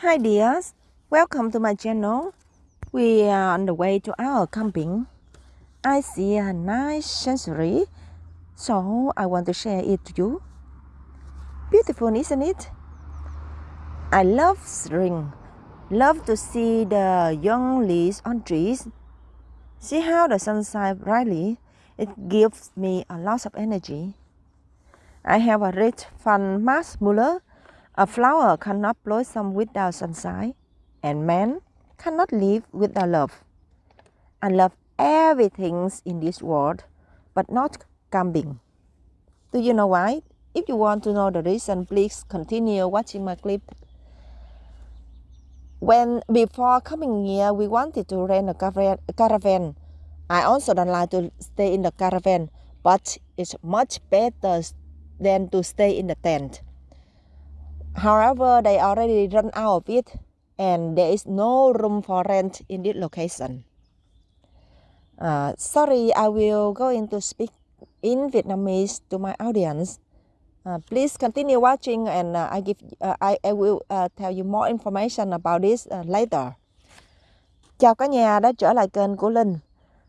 Hi dears, welcome to my channel. We are on the way to our camping. I see a nice scenery, so I want to share it to you. Beautiful, isn't it? I love spring. Love to see the young leaves on trees. See how the sun shines brightly. It gives me a lot of energy. I have a read from Max Muller. A flower cannot blossom without sunshine, and man cannot live without love. I love everything in this world, but not camping. Do you know why? If you want to know the reason, please continue watching my clip. When before coming here, we wanted to rent a caravan. I also don't like to stay in the caravan, but it's much better than to stay in the tent. However, they already run out of it and there is no room for rent in this location. Uh, sorry, I will go into speak in Vietnamese to my audience. Uh, please continue watching and uh, I give uh, I, I will uh, tell you more information about this uh, later. Chào cả nhà đã trở lại kênh của Linh. Uh,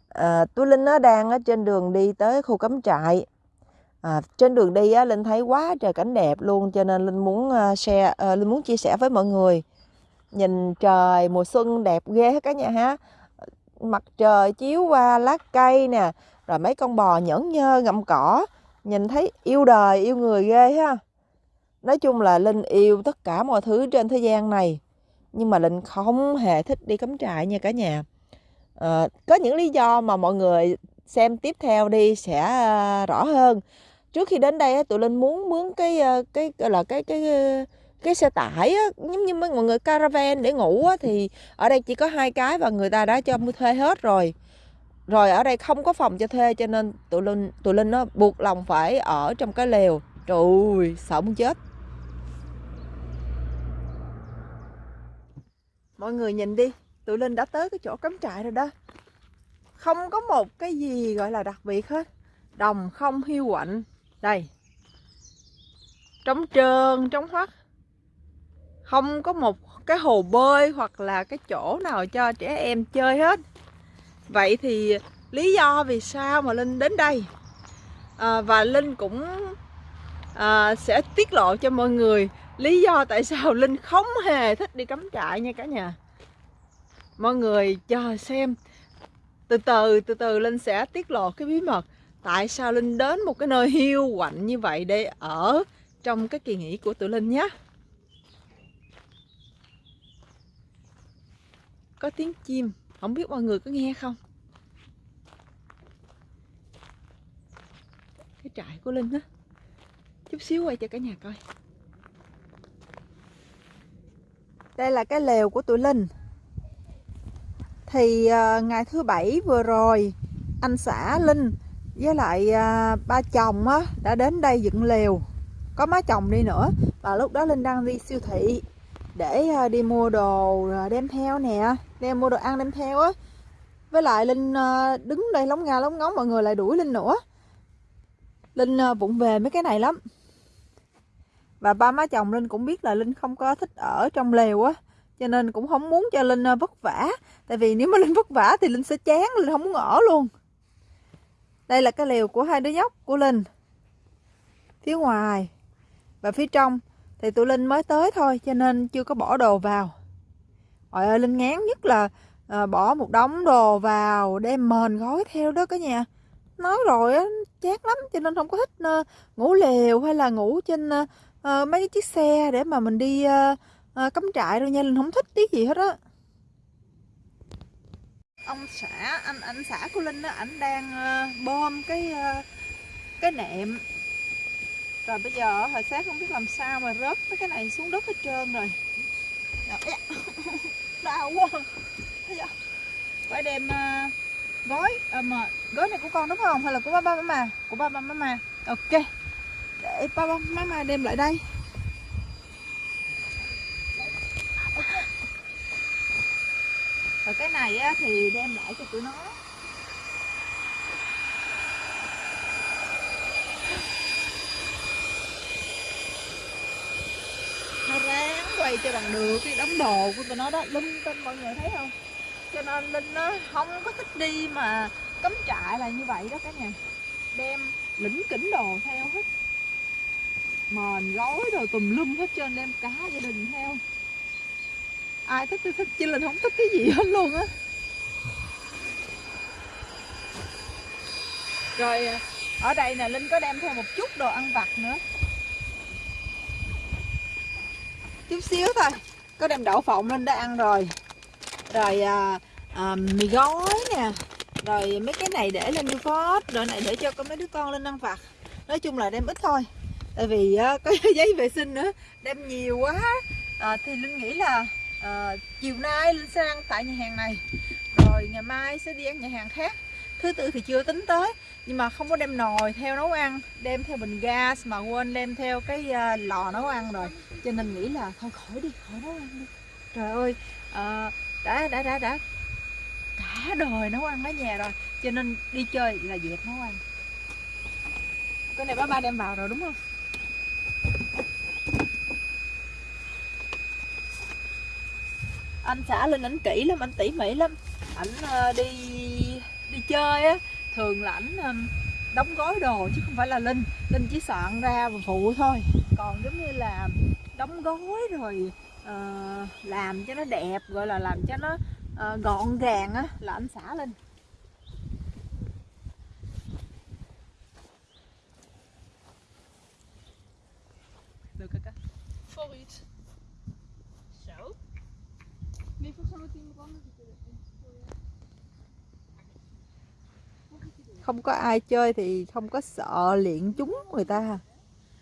à, tôi Linh nó đang ở trên đường đi tới khu cắm trại à, trên đường đi á, linh thấy quá trời cảnh đẹp luôn cho nên linh muốn à, share à, linh muốn chia sẻ với mọi người. Nhìn trời mùa xuân đẹp ghê hết cả nhà ha. Mặt trời chiếu qua lá cây nè rồi mấy con bò nhẫn nhơ ngậm cỏ. Nhìn thấy yêu đời yêu người ghê ha. Nói chung là linh yêu tất cả mọi thứ trên thế gian này nhưng mà linh không hề thích đi cắm trại nha cả nhà. À, có những lý do mà mọi người xem tiếp theo đi sẽ à, rõ hơn. Trước khi đến đây tụi linh muốn mướn cái ờ, cái gọi là cái cái cái xe tải á, giống như mấy mọi người caravan để ngủ á, thì ở đây chỉ có hai cái và người ta đã cho mua thuê hết rồi. Rồi ở đây không có phòng cho thuê cho nên tụi linh tụi linh nó buộc lòng phải ở trong cái lều. Trời ơi sợ muốn chết. Mọi người nhìn đi tụi linh đã tới cái chỗ cắm trại rồi đó không có một cái gì gọi là đặc biệt hết. Đồng không hiu quạnh. Đây. Trống trơn trống hoắt. Không có một cái hồ bơi hoặc là cái chỗ nào cho trẻ em chơi hết. Vậy thì lý do vì sao mà linh đến đây? À, và linh cũng à, sẽ tiết lộ cho mọi người lý do tại sao linh không hề thích đi cắm trại nha cả nhà. Mọi người chờ xem từ từ từ từ linh sẽ tiết lộ cái bí mật tại sao Linh đến một cái nơi hiu quạnh như vậy để ở trong cái kỳ nghỉ của tụi Linh nhé. Có tiếng chim, không biết mọi người có nghe không? Cái trại của Linh á. Chút xíu quay cho cả nhà coi. Đây là cái lều của tụi Linh. Thì uh, ngày thứ bảy vừa rồi anh xã Linh với lại uh, ba chồng á đã đến đây dựng lều. Có má chồng đi nữa và lúc đó linh đang đi siêu thị để uh, đi mua đồ đem theo nè đem mua đồ ăn đem theo á. Với lại linh uh, đứng đây lóng nga lóng ngóng mọi người lại đuổi linh nữa. Linh uh, vụng về mấy cái này lắm. Và ba má chồng linh cũng biết là linh không có thích ở trong lều á cho nên cũng không muốn cho linh ờ, vất vả. Tại vì nếu mà linh vất vả thì linh sẽ chán linh không muốn ở luôn. Đây là cái lều của hai đứa nhóc của Linh. Phía ngoài Và phía trong Thì tụi Linh mới tới thôi Cho nên chưa có bỏ đồ vào. Trời ơi Linh ngán nhất là à, Bỏ một đống đồ vào Đem mền gói theo đó cả nhà. Nói rồi á chát lắm Cho nên không có thích uh, ngủ lều Hay là ngủ trên uh, mấy cái chiếc xe Để mà mình đi uh, à, cắm trại rồi nha Linh không thích tí gì hết á. Ông xã anh anh xã của linh á ảnh đang uh, bom cái uh, cái nệm. Rồi bây giờ hồi sáng không biết làm sao mà rớt mấy cái này xuống đất hết trơn rồi. Dạ, dạ. Đau quá. Phải đem uh, gói à, mà gói này của con đúng không? Hay là của ba ba má mà? Của ba ba má mà. Ok. Để ba ba má đem lại đây. Và cái này á, thì đem lại cho tụi nó. Nó ráng quay cho bằng được cái đống đồ của tụi nó đó. Linh tinh mọi người thấy không? Cho nên linh nó không có thích đi mà cấm trại là như vậy đó cả nhà. Đem lĩnh kỉnh đồ theo hết. Mền gói rồi tùm lum hết trơn đem cả gia đình theo ai thích thì thích chứ linh không thích cái gì hết luôn á. Rồi à, ở đây nè linh có đem theo một chút đồ ăn vặt nữa. Chút xíu thôi có đem đậu phộng lên đã ăn rồi. Rồi à, à, mì gói nè. Rồi mấy cái này để lên phốt rồi này để cho có mấy đứa con lên ăn vặt. Nói chung là đem ít thôi tại vì à, có giấy vệ sinh nữa đem nhiều quá. À, thì linh nghĩ là à, chiều nay linh sẽ ăn tại nhà hàng này. Rồi ngày mai sẽ đi ăn nhà hàng khác. Thứ tư thì chưa tính tới nhưng mà không có đem nồi theo nấu ăn đem theo bình gas mà quên đem theo cái uh, lò nấu ăn rồi. Cho nên nghĩ là thôi khỏi đi khỏi nấu ăn đi. Trời ơi uh, đã đã đã đã cả đời nấu ăn ở nhà rồi. Cho nên đi chơi là dẹp nấu ăn. Cái này ba ba đem vào rồi đúng không? Anh xã lên ảnh kỹ lắm anh tỉ mỉ lắm ảnh ờ, đi đi chơi á thường là ảnh đóng gói đồ chứ không phải là linh linh chỉ soạn ra và phụ thôi còn giống như là đóng gói rồi uh, làm cho nó đẹp gọi là làm cho nó uh, gọn gàng á là anh xã linh Look at that. For it. Nee, volgens mij moet iemand anders het doen không có ai chơi thì không có sợ liện chúng người ta.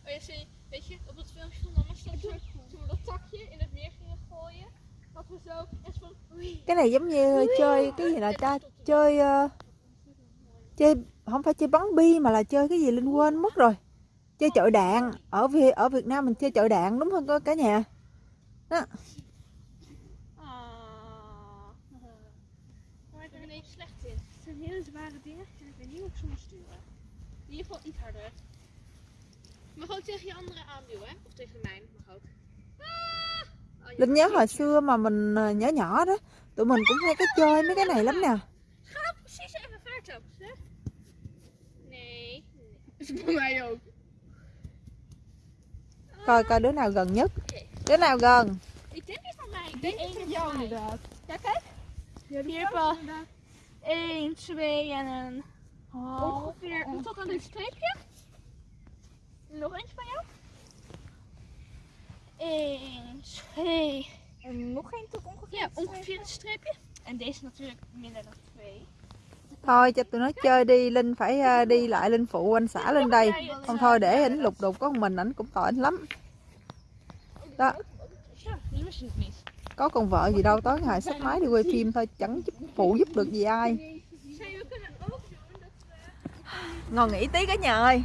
Ja, zie, weet je, op het filmpje van mama stond zo, toen we dat takje in het meer gingen gooien, dat we zo echt van, oei. cái này giống như chơi cái gì là ta? Chơi ờ, chơi không phải chơi bắn bi mà là chơi cái gì linh quên mất rồi. Chơi chọi đạn. Ở Việt ở Việt Nam mình chơi chọi đạn đúng không cả nhà. Ah. Maar ik ben er even slecht in. Het zijn hele zware dingen en ik weet niet hoe ik ze moet sturen. In ieder geval iets harder. Je mag ook tegen je andere aanduwen, hè? Of tegen mijn, mag ook. Ah! Oh, je linh nhớ hồi xưa mà mình ờ, nhỏ nhỏ đó tụi mình cũng hay cái chơi mấy cái này lắm nè Ga nou precies even vaart op, hè? Nee. Is het bij mij ook. coi coi đứa nào gần nhất đứa nào gần Ik denk niet van mij. Ik denk niet van jou inderdaad. Ja, kijk. Hier heb je 1, 2 en een ongeveer tot aan dit streepje. Nog eentje van jou. 1, 2. En nog één tot ongeveer. Ja, ongeveer een streepje. En deze natuurlijk minder dan 2. thôi cho tụi nó chơi đi linh phải ờ, đi lại linh phụ anh xã lên đây không thôi để ảnh lục đục có một mình ảnh cũng tội ảnh lắm đó có con vợ gì đâu tối ngày sách máy đi quay phim thôi chẳng giúp phụ giúp được gì ai Zij we kunnen ook doen dat ngồi nghỉ tí cả nhà ơi.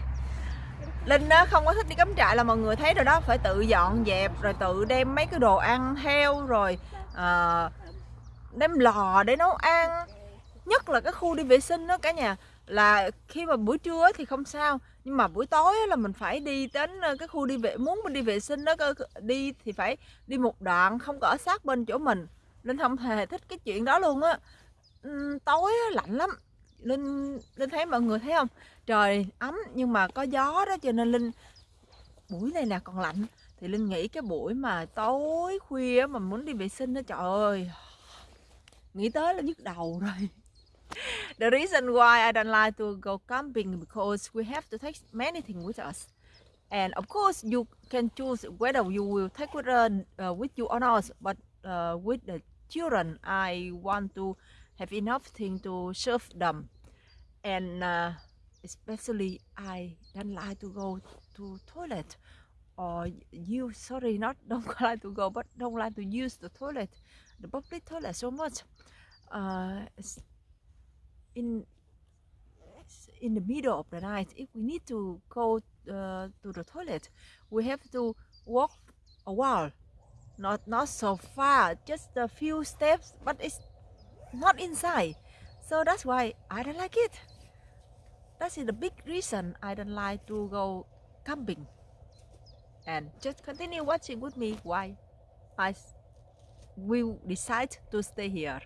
Linh á không có thích đi cắm trại là mọi người thấy rồi đó phải tự dọn dẹp rồi tự đem mấy cái đồ ăn theo rồi à, đem lò để nấu ăn. Nhất là cái khu đi vệ sinh đó cả nhà là khi mà buổi trưa thì không sao nhưng mà buổi tối là mình phải đi đến ờ, cái khu đi vệ muốn mình đi vệ sinh đó đi thì phải đi một đoạn không có ở sát bên chỗ mình. Linh không hề thích cái chuyện đó luôn á. Tối lạnh lắm linh linh thấy mọi người thấy không? Trời ấm nhưng mà có gió đó cho nên linh buổi này nè còn lạnh. Thì linh nghĩ cái buổi mà tối khuya mà muốn đi vệ sinh đó trời ơi. Nghĩ tới là nhức đầu rồi. The reason why I don't like to go camping because we have to take many things with us. And of course you can choose whether you will take with, uh, uh, with you or not but uh, with the children I want to have enough thing to serve them. And uh, especially I don't like to go to toilet. Or you sorry not don't like to go but don't like to use the toilet the public toilet so much. Uh, in in the middle of the night if we need to go uh, to the toilet we have to walk a while. Not not so far just a few steps but it's not inside so that's why I don't like it that is the big reason I don't like to go camping and just continue watching with me why I will decide to stay here.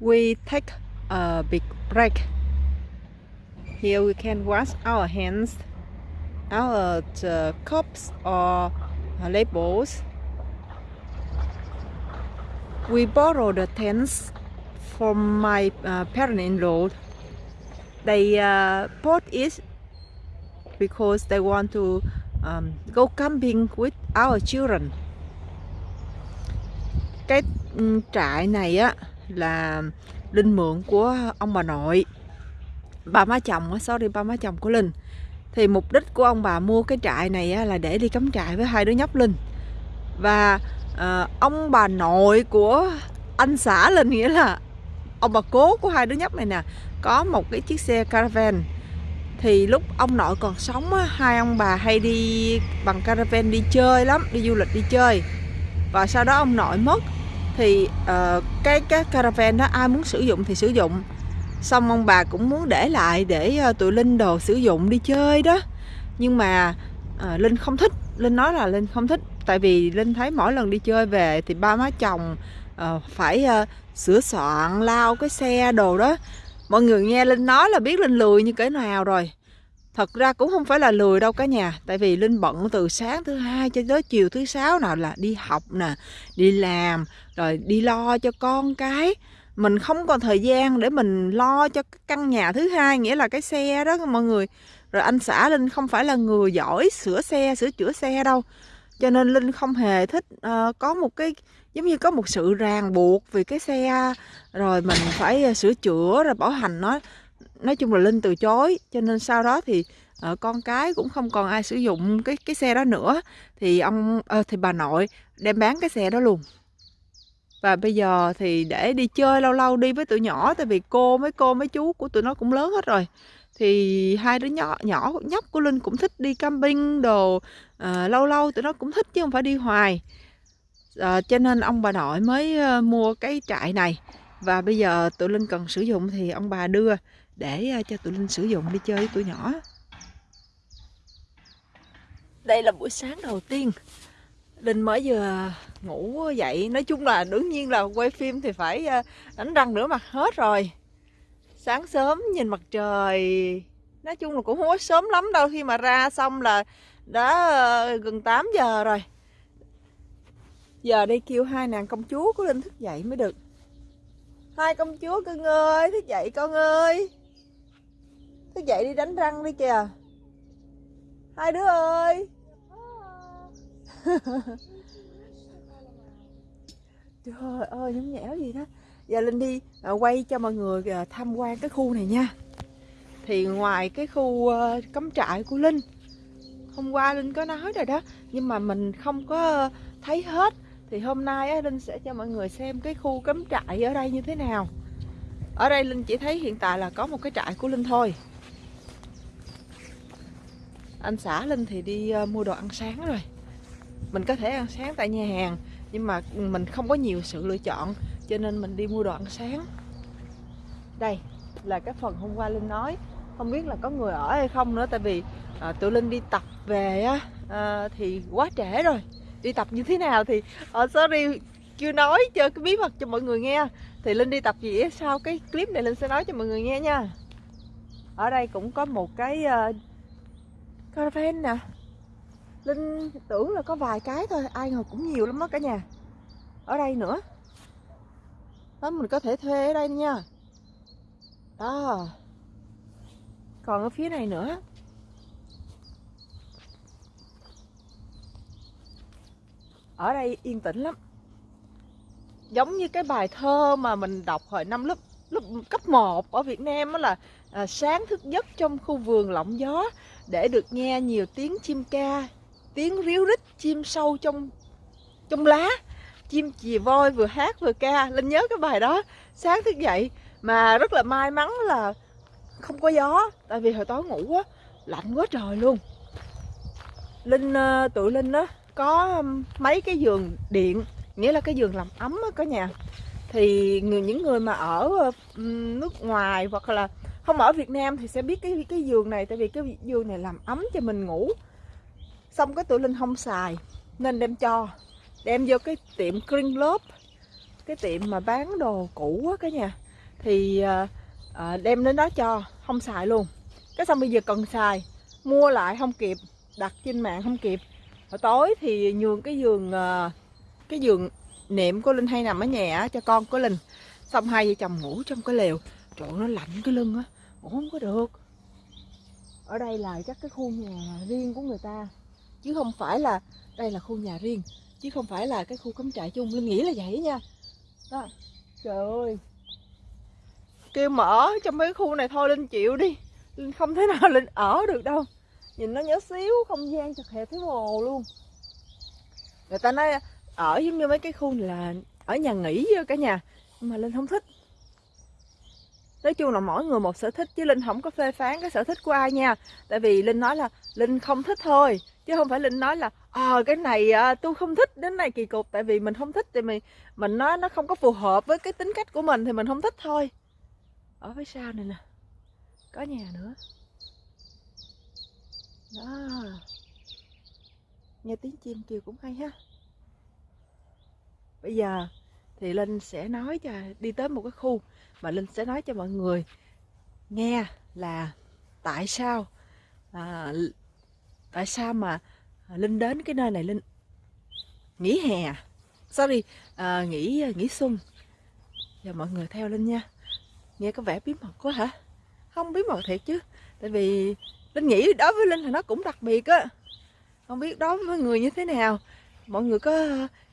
We take a big break. Here we can wash our hands, our uh, cups or labels. We borrow the tents from my uh, parent-in-law. They uh, bought it because they want to um, go camping with our children. Cái trại này á là Linh mượn của ông bà nội bà má chồng sorry ba má chồng của Linh thì mục đích của ông bà mua cái trại này á, là để đi cắm trại với hai đứa nhóc Linh và ờ, ông bà nội của anh xã lên nghĩa là ông bà cố của hai đứa nhóc này nè có một cái chiếc xe caravan. Thì lúc ông nội còn sống á, hai ông bà hay đi bằng caravan đi chơi lắm đi du lịch đi chơi. Và sau đó ông nội mất thì uh, cái cái caravan đó ai muốn sử dụng thì sử dụng. Xong ông bà cũng muốn để lại để uh, tụi linh đồ sử dụng đi chơi đó. Nhưng mà uh, linh không thích linh nói là linh không thích tại vì linh thấy mỗi lần đi chơi về thì ba má chồng uh, phải uh, sửa soạn lau cái xe đồ đó. Mọi người nghe linh nói là biết linh lười như thế nào rồi. Thật ra cũng không phải là lười đâu cả nhà tại vì linh bận từ sáng thứ hai cho tới chiều thứ sáu nào là đi học nè đi làm rồi đi lo cho con cái. Mình không còn thời gian để mình lo cho căn nhà thứ hai nghĩa là cái xe đó mọi người. Rồi anh xã linh không phải là người giỏi sửa xe sửa chữa xe đâu cho nên linh không hề thích uh, có một cái giống như có một sự ràng buộc vì cái xe rồi mình phải ờ, sửa chữa rồi bảo hành. Nó nói chung là linh từ chối. Cho nên sau đó thì uh, con cái cũng không còn ai sử dụng cái cái xe đó nữa. Thì ông uh, thì bà nội đem bán cái xe đó luôn. Và bây giờ thì để đi chơi lâu lâu đi với tụi nhỏ tại vì cô mấy cô mấy chú của tụi nó cũng lớn hết rồi thì hai đứa nhỏ nhỏ nhóc của linh cũng thích đi camping đồ à, lâu lâu tụi nó cũng thích chứ không phải đi hoài. À, cho nên ông bà nội mới ờ, mua cái trại này. Và bây giờ tụi linh cần sử dụng thì ông bà đưa để cho tụi linh sử dụng đi chơi với tụi nhỏ. Đây là buổi sáng đầu tiên. Linh mới vừa ngủ dậy. Nói chung là đương nhiên là quay phim thì phải đánh răng rửa mặt hết rồi. Sáng sớm nhìn mặt trời. Nói chung là cũng không có sớm lắm đâu, Khi mà ra xong là đã ờ, gần 8 giờ rồi. Giờ đây kêu hai nàng công chúa của Linh thức dậy mới được. Hai công chúa cưng ơi Thức dậy con ơi. Thức dậy đi đánh răng đi kìa. Hai đứa ơi. Trời ơi nhúng nhẽo gì đó. Giờ Linh đi. Ờ, quay cho mọi người ờ, tham quan cái khu này nha. Thì ngoài cái khu ờ, cắm trại của Linh Hôm qua Linh có nói rồi đó Nhưng mà mình không có thấy hết. Thì hôm nay á, Linh sẽ cho mọi người xem cái khu cắm trại ở đây như thế nào. Ở đây Linh chỉ thấy hiện tại là có một cái trại của Linh thôi. Anh xã Linh thì đi mua đồ ăn sáng rồi. Mình có thể ăn sáng tại nhà hàng nhưng mà mình không có nhiều sự lựa chọn cho nên mình đi mua đồ ăn sáng. Đây là cái phần hôm qua linh nói. Không biết là có người ở hay không nữa tại vì à, tụi linh đi tập về á à, thì quá trễ rồi. Đi tập như thế nào thì ở uh, sorry chưa nói cho cái bí mật cho mọi người nghe. Thì linh đi tập gì sau cái clip này linh sẽ nói cho mọi người nghe nha. Ở đây cũng có một cái uh, caravan nè. Linh tưởng là có vài cái thôi Ai ngờ cũng nhiều lắm đó cả nhà. Ở đây nữa. Đó mình có thể thuê ở đây nha. Đó. Còn ở phía này nữa. Ở đây yên tĩnh lắm. Giống như cái bài thơ mà mình đọc hồi năm lớp lớp cấp 1 ở Việt Nam đó là à, sáng thức giấc trong khu vườn lộng gió để được nghe nhiều tiếng chim ca tiếng ríu rít chim sâu trong trong lá chim chì voi vừa hát vừa ca. Linh nhớ cái bài đó, sáng thức dậy mà rất là may mắn là không có gió, tại vì hồi tối ngủ á, lạnh quá trời luôn. Linh ờ, tự tụi linh đó có mấy cái giường điện, nghĩa là cái giường làm ấm á cả nhà. Thì người, những người mà ở ờ, nước ngoài hoặc là không ở Việt Nam thì sẽ biết cái cái giường này, tại vì cái giường này làm ấm cho mình ngủ. Xong cái tụi linh không xài, nên đem cho đem vô cái tiệm Green Globe cái tiệm mà bán đồ cũ á cả nhà. Thì à, đem đến đó cho không xài luôn. Cái xong bây giờ cần xài mua lại không kịp đặt trên mạng không kịp. Hồi tối thì nhường cái giường ờ, cái giường niệm của linh hay nằm ở nhà cho con của linh. Xong hai vợ chồng ngủ trong cái lều. Trời nó lạnh cái lưng á. Ngủ không có được. Ở đây là chắc cái khu nhà riêng của người ta chứ không phải là đây là khu nhà riêng chứ không phải là cái khu cắm trại chung. Linh nghĩ là vậy nha. Đó. Trời ơi. Kêu mở trong mấy khu này thôi, linh chịu đi. Linh không thể nào linh ở được đâu. Nhìn nó nhỏ xíu, không gian chật hẹp thấy mồ luôn. Người ta nói ở giống như mấy cái khu này là ở nhà nghỉ với cả nhà. Nhưng mà linh không thích. Nói chung là mỗi người một sở thích, chứ linh không có phê phán cái sở thích của ai nha. Tại vì linh nói là linh không thích thôi, chứ không phải linh nói là ờ cái này à, tôi không thích đến này kỳ cục tại vì mình không thích thì mình mình nói nó không có phù hợp với cái tính cách của mình thì mình không thích thôi. Ở phía sau này nè có nhà nữa. Đó. Nghe tiếng chim kêu cũng hay ha. Bây giờ thì linh sẽ nói cho đi tới một cái khu mà linh sẽ nói cho mọi người nghe là tại sao à, tại sao mà À, linh đến cái nơi này linh. Nghỉ hè à? sorry à, nghỉ nghỉ xuân. Và mọi người theo linh nha. Nghe có vẻ bí mật quá hả? Không bí mật thiệt chứ. Tại vì linh nghĩ đối với linh thì nó cũng đặc biệt á. Không biết đối với người như thế nào. Mọi người có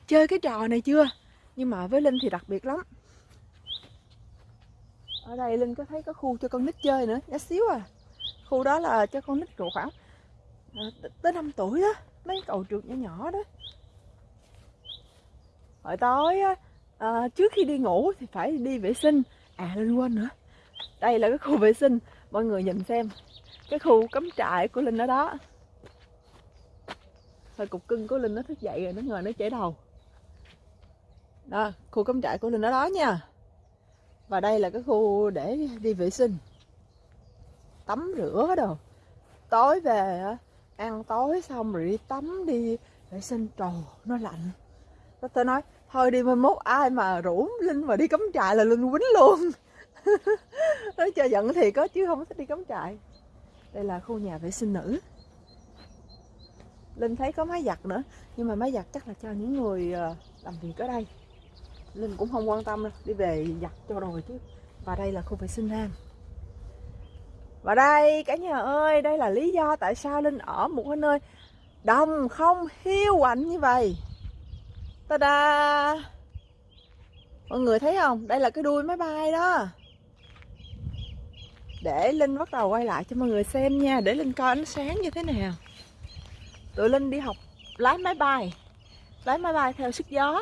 chơi cái trò này chưa? Nhưng mà với linh thì đặc biệt lắm. Ở đây linh có thấy có khu cho con nít chơi nữa. Nhá xíu à. Khu đó là cho con nít khoảng Ờ, tới 5 tuổi đó mấy cậu trượt nhỏ nhỏ đó. Hồi tối á, à, trước khi đi ngủ thì phải đi vệ sinh. À linh quên nữa. Đây là cái khu vệ sinh mọi người nhìn xem. Cái khu cắm trại của linh ở đó. Thôi cục cưng của linh nó thức dậy rồi nó ngồi nó chảy đầu. Đó khu cắm trại của linh ở đó nha. Và đây là cái khu để đi vệ sinh. Tắm rửa đồ. Tối về ăn tối xong rồi đi tắm đi vệ sinh trồ nó lạnh. Đó tôi nói, thôi đi mai mốt, ai mà rủ linh mà đi cắm trại là linh quýnh luôn. Nói cho giận thì có chứ không thích đi cắm trại. Đây là khu nhà vệ sinh nữ. Linh thấy có máy giặt nữa, nhưng mà máy giặt chắc là cho những người ờ, làm việc ở đây. Linh cũng không quan tâm đâu, đi về giặt cho rồi chứ. Và đây là khu vệ sinh nam và đây, cả nhà ơi, đây là lý do tại sao linh ở một cái nơi đồng không hiu quạnh như vậy. Ta da mọi người thấy không? Đây là cái đuôi máy bay đó. Để linh bắt đầu quay lại cho mọi người xem nha, để linh coi ánh sáng như thế nào. Tụi linh đi học lái máy bay, lái máy bay theo sức gió.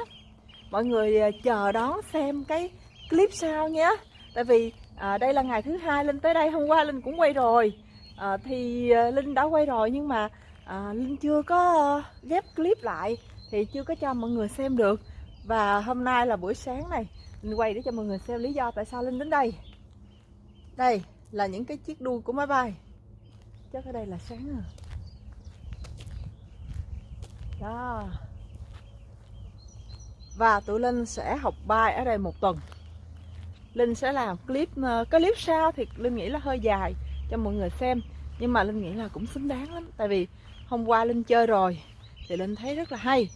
Mọi người ờ, chờ đón xem cái clip sau nhé. Tại vì à, đây là ngày thứ hai linh tới đây hôm qua linh cũng quay rồi. À, thì à, linh đã quay rồi nhưng mà à, linh chưa có ghép clip lại thì chưa có cho mọi người xem được. Và hôm nay là buổi sáng này linh quay để cho mọi người xem lý do tại sao linh đến đây. Đây là những cái chiếc đuôi của máy bay. Chắc ở đây là sáng rồi. Đó. Và tụi Linh sẽ học bay ở đây một tuần. Linh sẽ làm clip ờ, cái clip sau thì Linh nghĩ là hơi dài cho mọi người xem. Nhưng mà Linh nghĩ là cũng xứng đáng lắm, tại vì hôm qua Linh chơi rồi thì Linh thấy rất là hay.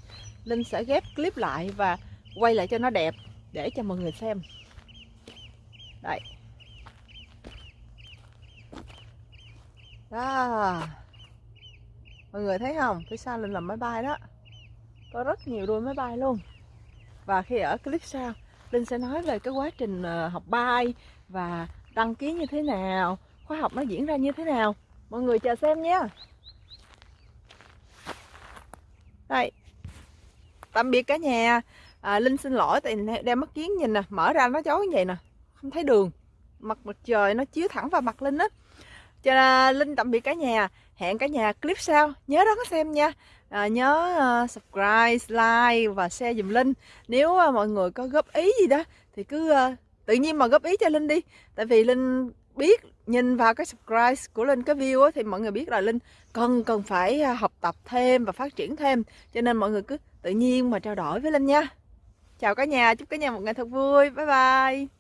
Linh sẽ ghép clip lại và quay lại cho nó đẹp để cho mọi người xem. Đây. Đó. Mọi người thấy không? Phía sau Linh làm máy bay đó. Có rất nhiều đuôi máy bay luôn. Và khi ở clip sau Linh sẽ nói về cái quá trình ờ, học bay và đăng ký như thế nào khóa học nó diễn ra như thế nào. Mọi người chờ xem nhé. Đây. Tạm biệt cả nhà. À, Linh xin lỗi tại đem mắt kiến nhìn nè mở ra nó chói như vậy nè. Không thấy đường. Mặt mặt trời nó chiếu thẳng vào mặt Linh á cho nên Linh tạm biệt cả nhà. Hẹn cả nhà clip sau. Nhớ đón xem nha. À, nhớ uh, subscribe like và share dùm linh. Nếu uh, mọi người có góp ý gì đó thì cứ uh, tự nhiên mà góp ý cho linh đi. Tại vì linh biết nhìn vào cái subscribe của Linh cái view á, thì mọi người biết là Linh cần cần phải học tập thêm và phát triển thêm. Cho nên mọi người cứ tự nhiên mà trao đổi với Linh nha. Chào cả nhà. Chúc cả nhà một ngày thật vui. Bye bye.